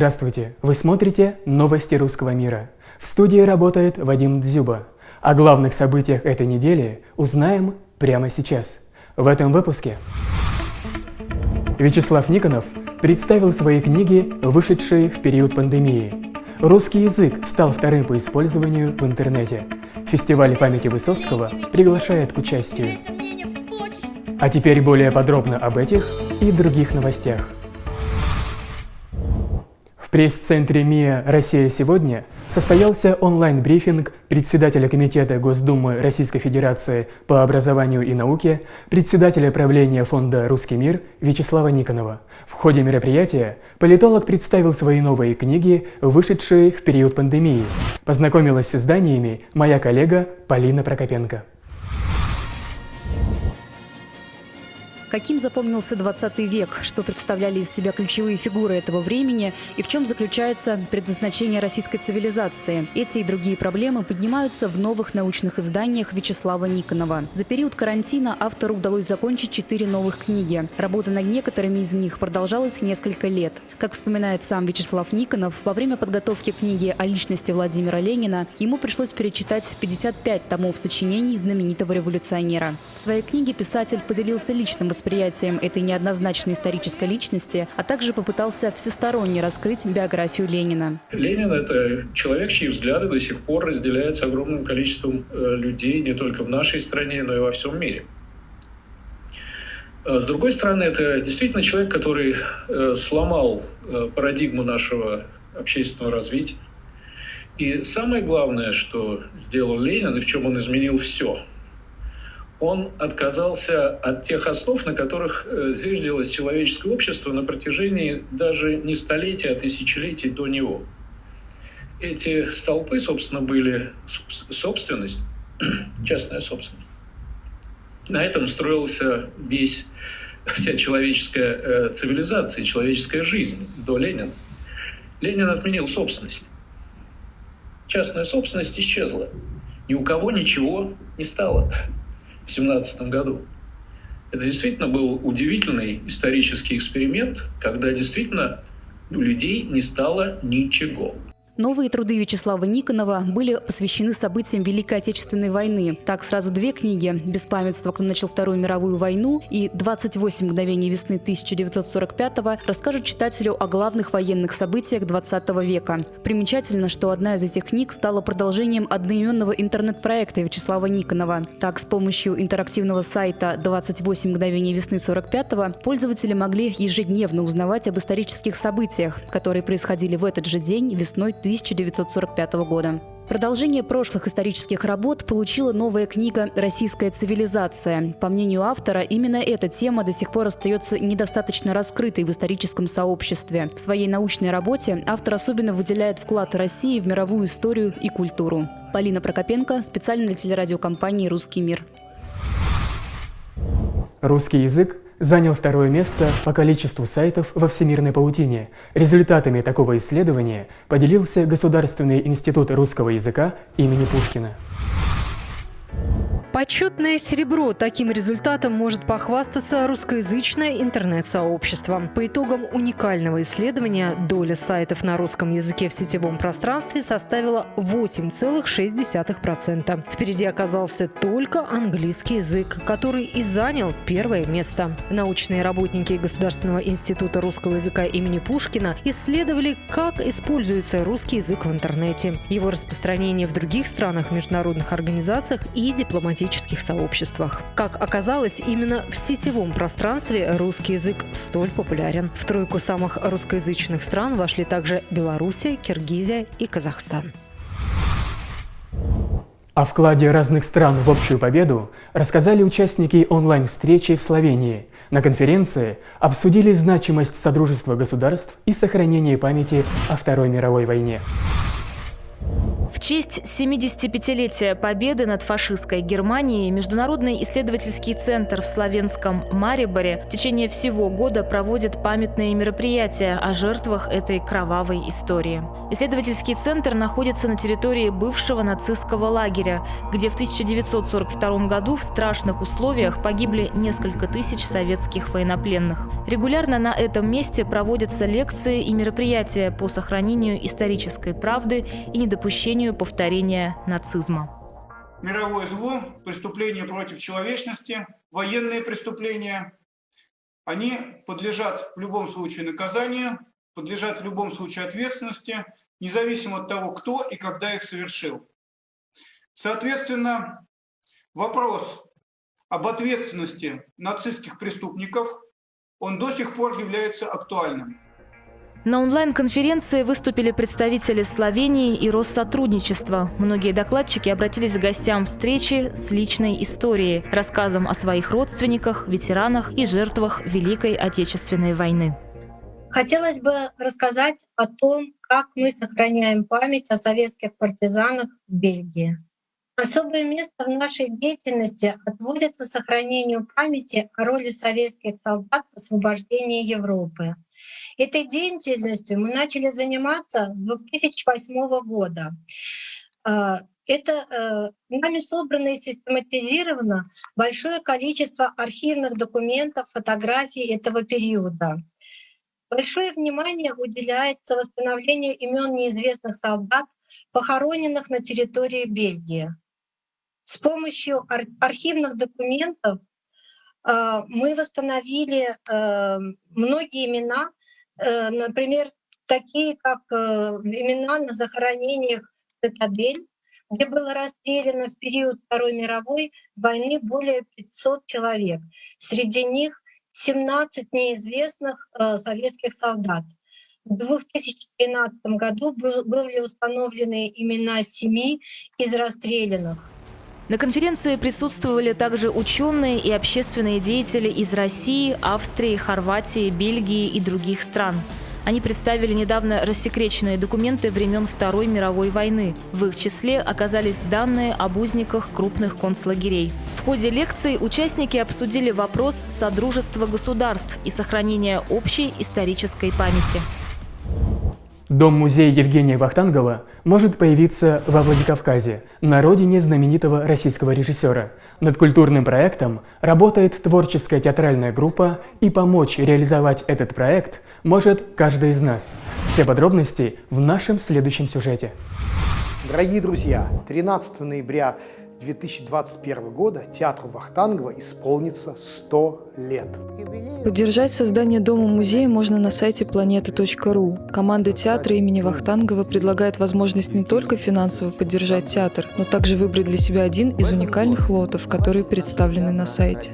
Здравствуйте! Вы смотрите «Новости русского мира». В студии работает Вадим Дзюба. О главных событиях этой недели узнаем прямо сейчас. В этом выпуске Вячеслав Никонов представил свои книги, вышедшие в период пандемии. Русский язык стал вторым по использованию в интернете. Фестиваль памяти Высоцкого приглашает к участию. А теперь более подробно об этих и других новостях. Пресс-центре МИА «Россия сегодня» состоялся онлайн-брифинг председателя Комитета Госдумы Российской Федерации по образованию и науке, председателя правления фонда «Русский мир» Вячеслава Никонова. В ходе мероприятия политолог представил свои новые книги, вышедшие в период пандемии. Познакомилась с изданиями моя коллега Полина Прокопенко. Каким запомнился 20 век, что представляли из себя ключевые фигуры этого времени и в чем заключается предназначение российской цивилизации. Эти и другие проблемы поднимаются в новых научных изданиях Вячеслава Никонова. За период карантина автору удалось закончить четыре новых книги. Работа над некоторыми из них продолжалась несколько лет. Как вспоминает сам Вячеслав Никонов, во время подготовки книги о личности Владимира Ленина ему пришлось перечитать 55 томов сочинений знаменитого революционера. В своей книге писатель поделился личным восприятием этой неоднозначной исторической личности, а также попытался всесторонне раскрыть биографию Ленина. Ленин – это человек, чьи взгляды до сих пор разделяются огромным количеством э, людей не только в нашей стране, но и во всем мире. Э, с другой стороны, это действительно человек, который э, сломал парадигму нашего общественного развития. И самое главное, что сделал Ленин, и в чем он изменил все – он отказался от тех основ, на которых э, зиждилось человеческое общество на протяжении даже не столетий, а тысячелетий до него. Эти столпы, собственно, были собственность, частная собственность. На этом строился весь, вся человеческая э, цивилизация, человеческая жизнь до Ленина. Ленин отменил собственность. Частная собственность исчезла. Ни у кого ничего не стало. 2017 году. Это действительно был удивительный исторический эксперимент, когда действительно у людей не стало ничего. Новые труды Вячеслава Никонова были посвящены событиям Великой Отечественной войны. Так, сразу две книги «Беспамятство. Кто начал Вторую мировую войну» и «28 мгновений весны 1945-го» расскажут читателю о главных военных событиях 20 века. Примечательно, что одна из этих книг стала продолжением одноименного интернет-проекта Вячеслава Никонова. Так, с помощью интерактивного сайта «28 мгновений весны 45-го» пользователи могли ежедневно узнавать об исторических событиях, которые происходили в этот же день весной 1945 года. Продолжение прошлых исторических работ получила новая книга «Российская цивилизация». По мнению автора, именно эта тема до сих пор остается недостаточно раскрытой в историческом сообществе. В своей научной работе автор особенно выделяет вклад России в мировую историю и культуру. Полина Прокопенко, специально для телерадиокомпании «Русский мир». Русский язык занял второе место по количеству сайтов во всемирной паутине. Результатами такого исследования поделился Государственный институт русского языка имени Пушкина. Почетное серебро. Таким результатом может похвастаться русскоязычное интернет-сообщество. По итогам уникального исследования доля сайтов на русском языке в сетевом пространстве составила 8,6%. Впереди оказался только английский язык, который и занял первое место. Научные работники Государственного института русского языка имени Пушкина исследовали, как используется русский язык в интернете, его распространение в других странах, международных организациях и дипломатических тематических сообществах. Как оказалось, именно в сетевом пространстве русский язык столь популярен. В тройку самых русскоязычных стран вошли также Белоруссия, Киргизия и Казахстан. О вкладе разных стран в общую победу рассказали участники онлайн-встречи в Словении. На конференции обсудили значимость Содружества государств и сохранение памяти о Второй мировой войне. В честь 75-летия победы над фашистской Германией Международный исследовательский центр в славянском Мариборе в течение всего года проводит памятные мероприятия о жертвах этой кровавой истории. Исследовательский центр находится на территории бывшего нацистского лагеря, где в 1942 году в страшных условиях погибли несколько тысяч советских военнопленных. Регулярно на этом месте проводятся лекции и мероприятия по сохранению исторической правды и недопущению недопущению повторения нацизма. Мировое зло, преступления против человечности, военные преступления, они подлежат в любом случае наказанию, подлежат в любом случае ответственности, независимо от того, кто и когда их совершил. Соответственно, вопрос об ответственности нацистских преступников, он до сих пор является актуальным. На онлайн-конференции выступили представители Словении и Россотрудничества. Многие докладчики обратились к гостям встречи с личной историей, рассказом о своих родственниках, ветеранах и жертвах Великой Отечественной войны. Хотелось бы рассказать о том, как мы сохраняем память о советских партизанах в Бельгии. Особое место в нашей деятельности отводится сохранению памяти о роли советских солдат в освобождении Европы — Этой деятельностью мы начали заниматься с 2008 года. А, это э, нами собрано и систематизировано большое количество архивных документов, фотографий этого периода. Большое внимание уделяется восстановлению имен неизвестных солдат, похороненных на территории Бельгии. С помощью архивных документов э, мы восстановили э, многие имена, например, такие как э, имена на захоронениях «Цитадель», где было расстреляно в период Второй мировой войны более 500 человек. Среди них 17 неизвестных э, советских солдат. В 2013 году были установлены имена семи из расстрелянных. На конференции присутствовали также ученые и общественные деятели из России, Австрии, Хорватии, Бельгии и других стран. Они представили недавно рассекреченные документы времен Второй мировой войны. В их числе оказались данные об узниках крупных концлагерей. В ходе лекции участники обсудили вопрос содружества государств и сохранения общей исторической памяти. Дом-музей Евгения Вахтангова может появиться во Владикавказе, на родине знаменитого российского режиссера. Над культурным проектом работает творческая театральная группа, и помочь реализовать этот проект может каждый из нас. Все подробности в нашем следующем сюжете. Дорогие друзья, 13 ноября 2021 года театру Вахтангова исполнится 100 лет. Поддержать создание дома-музея можно на сайте planeta.ru. Команда театра имени Вахтангова предлагает возможность не только финансово поддержать театр, но также выбрать для себя один из уникальных лотов, которые представлены на сайте.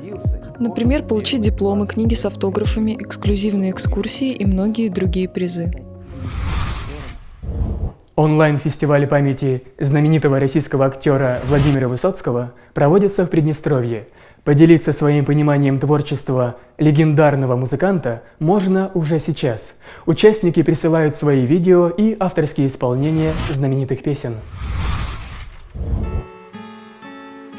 Например, получить дипломы, книги с автографами, эксклюзивные экскурсии и многие другие призы. Онлайн-фестиваль памяти знаменитого российского актера Владимира Высоцкого проводится в Приднестровье. Поделиться своим пониманием творчества легендарного музыканта можно уже сейчас. Участники присылают свои видео и авторские исполнения знаменитых песен.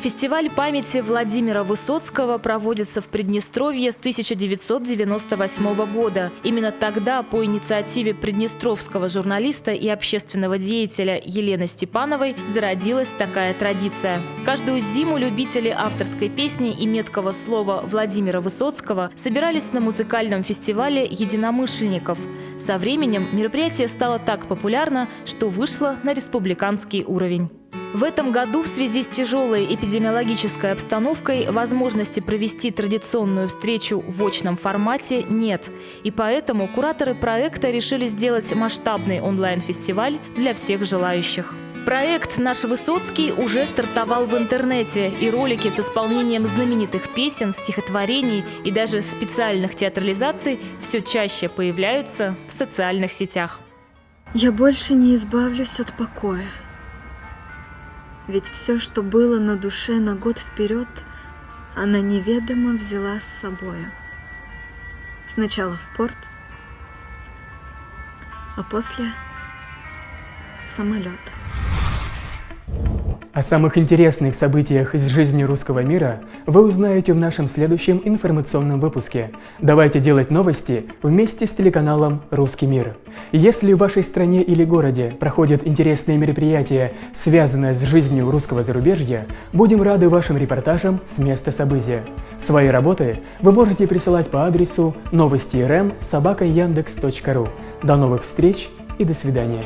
Фестиваль памяти Владимира Высоцкого проводится в Приднестровье с 1998 года. Именно тогда по инициативе приднестровского журналиста и общественного деятеля Елены Степановой зародилась такая традиция. Каждую зиму любители авторской песни и меткого слова Владимира Высоцкого собирались на музыкальном фестивале единомышленников. Со временем мероприятие стало так популярно, что вышло на республиканский уровень. В этом году в связи с тяжелой эпидемиологической обстановкой возможности провести традиционную встречу в очном формате нет. И поэтому кураторы проекта решили сделать масштабный онлайн-фестиваль для всех желающих. Проект «Наш Высоцкий» уже стартовал в интернете, и ролики с исполнением знаменитых песен, стихотворений и даже специальных театрализаций все чаще появляются в социальных сетях. Я больше не избавлюсь от покоя. Ведь все, что было на душе на год вперед, она неведомо взяла с собою. Сначала в порт, а после в самолет. О самых интересных событиях из жизни русского мира вы узнаете в нашем следующем информационном выпуске. Давайте делать новости вместе с телеканалом «Русский мир». Если в вашей стране или городе проходят интересные мероприятия, связанные с жизнью русского зарубежья, будем рады вашим репортажам с места события. Свои работы вы можете присылать по адресу собака До новых встреч и до свидания.